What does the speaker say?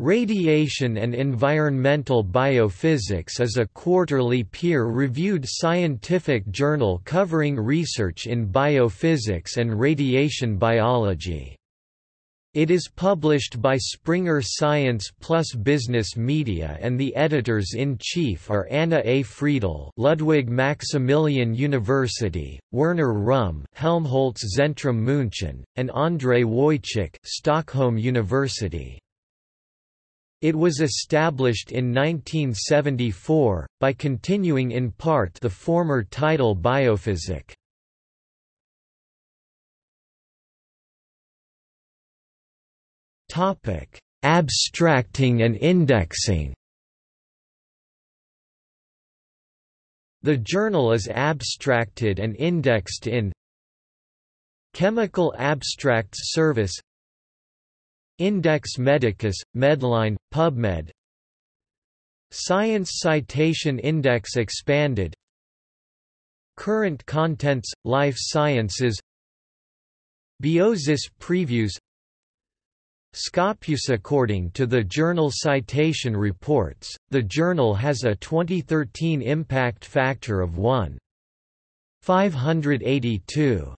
Radiation and Environmental Biophysics is a quarterly peer-reviewed scientific journal covering research in biophysics and radiation biology. It is published by Springer Science Plus Business Media and the editors-in-chief are Anna A. Friedl Ludwig Maximilian University, Werner Rühm Helmholtz Zentrum München, and André Wojcik Stockholm University. It was established in 1974, by continuing in part the former title Biophysik. Abstracting and indexing The journal is abstracted and indexed in Chemical Abstracts Service Index Medicus, Medline, PubMed. Science Citation Index Expanded. Current Contents, Life Sciences. Biosis Previews. Scopus According to the Journal Citation Reports, the journal has a 2013 impact factor of 1.582.